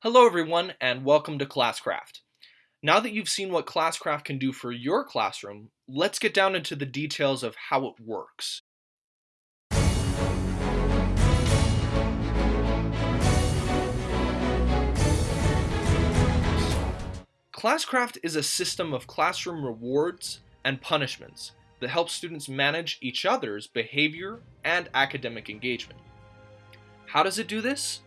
Hello everyone and welcome to Classcraft. Now that you've seen what Classcraft can do for your classroom, let's get down into the details of how it works. Classcraft is a system of classroom rewards and punishments that helps students manage each other's behavior and academic engagement. How does it do this?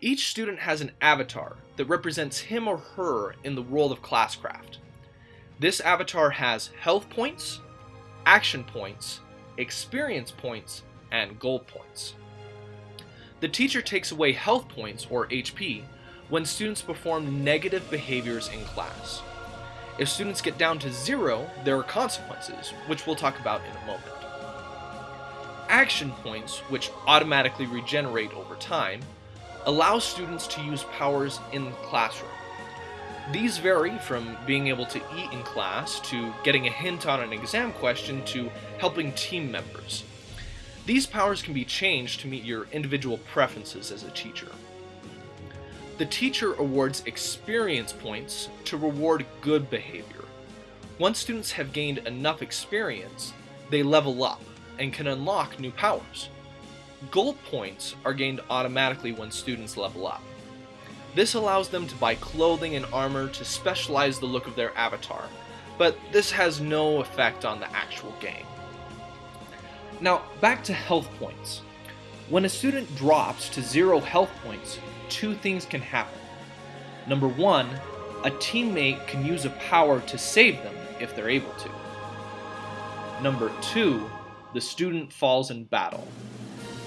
Each student has an avatar that represents him or her in the world of Classcraft. This avatar has health points, action points, experience points, and gold points. The teacher takes away health points, or HP, when students perform negative behaviors in class. If students get down to zero, there are consequences, which we'll talk about in a moment. Action points, which automatically regenerate over time, allow students to use powers in the classroom. These vary from being able to eat in class, to getting a hint on an exam question, to helping team members. These powers can be changed to meet your individual preferences as a teacher. The teacher awards experience points to reward good behavior. Once students have gained enough experience, they level up and can unlock new powers. Gold points are gained automatically when students level up. This allows them to buy clothing and armor to specialize the look of their avatar, but this has no effect on the actual game. Now, back to health points. When a student drops to zero health points, two things can happen. Number one, a teammate can use a power to save them if they're able to. Number two, the student falls in battle.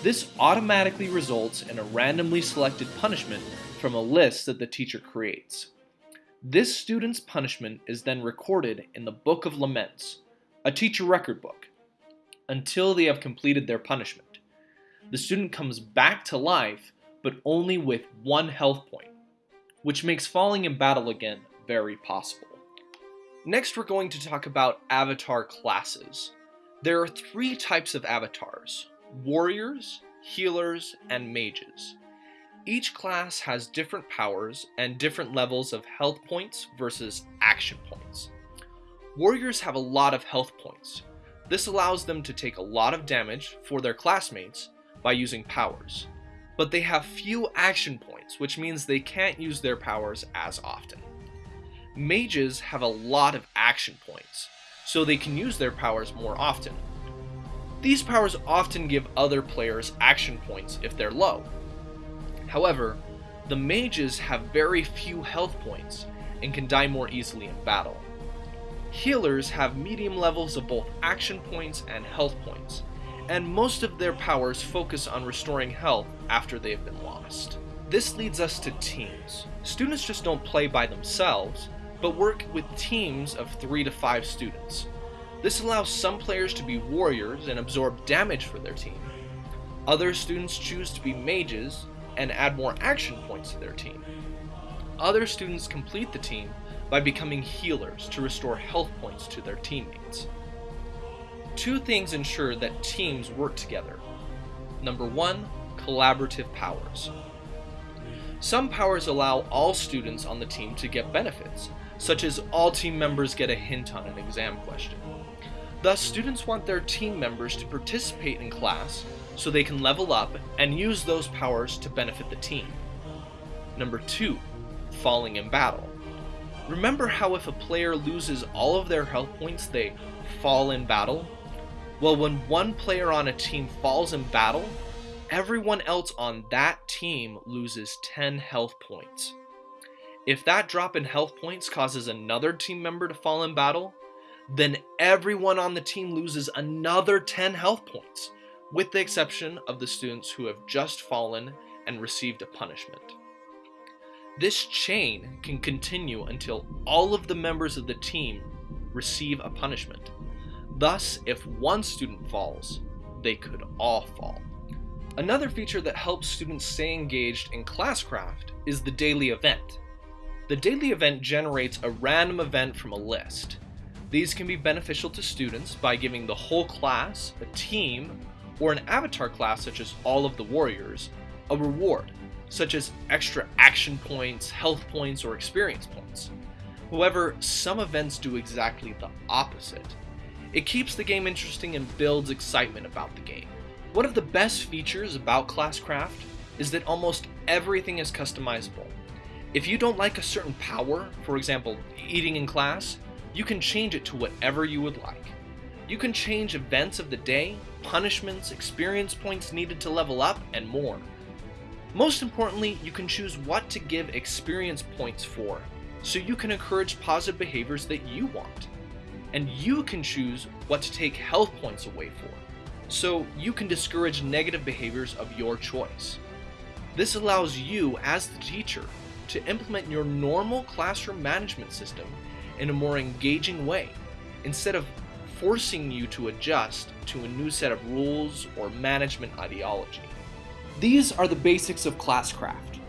This automatically results in a randomly selected punishment from a list that the teacher creates. This student's punishment is then recorded in the Book of Laments, a teacher record book, until they have completed their punishment. The student comes back to life, but only with one health point, which makes falling in battle again very possible. Next, we're going to talk about avatar classes. There are three types of avatars warriors, healers, and mages. Each class has different powers and different levels of health points versus action points. Warriors have a lot of health points. This allows them to take a lot of damage for their classmates by using powers. But they have few action points, which means they can't use their powers as often. Mages have a lot of action points, so they can use their powers more often, these powers often give other players action points if they're low. However, the mages have very few health points and can die more easily in battle. Healers have medium levels of both action points and health points, and most of their powers focus on restoring health after they have been lost. This leads us to teams. Students just don't play by themselves, but work with teams of 3 to 5 students. This allows some players to be warriors and absorb damage for their team. Other students choose to be mages and add more action points to their team. Other students complete the team by becoming healers to restore health points to their teammates. Two things ensure that teams work together. Number one, collaborative powers. Some powers allow all students on the team to get benefits, such as all team members get a hint on an exam question. Thus, students want their team members to participate in class so they can level up and use those powers to benefit the team. Number 2. Falling in battle. Remember how if a player loses all of their health points, they fall in battle? Well, when one player on a team falls in battle, everyone else on that team loses 10 health points. If that drop in health points causes another team member to fall in battle, then everyone on the team loses another 10 health points, with the exception of the students who have just fallen and received a punishment. This chain can continue until all of the members of the team receive a punishment. Thus, if one student falls, they could all fall. Another feature that helps students stay engaged in Classcraft is the daily event. The daily event generates a random event from a list. These can be beneficial to students by giving the whole class, a team, or an avatar class such as all of the warriors, a reward, such as extra action points, health points, or experience points. However, some events do exactly the opposite. It keeps the game interesting and builds excitement about the game. One of the best features about Classcraft is that almost everything is customizable. If you don't like a certain power, for example, eating in class, you can change it to whatever you would like. You can change events of the day, punishments, experience points needed to level up, and more. Most importantly, you can choose what to give experience points for, so you can encourage positive behaviors that you want. And you can choose what to take health points away for, so you can discourage negative behaviors of your choice. This allows you, as the teacher, to implement your normal classroom management system in a more engaging way, instead of forcing you to adjust to a new set of rules or management ideology. These are the basics of Classcraft.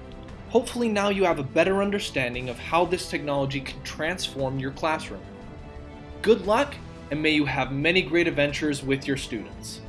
Hopefully now you have a better understanding of how this technology can transform your classroom. Good luck, and may you have many great adventures with your students.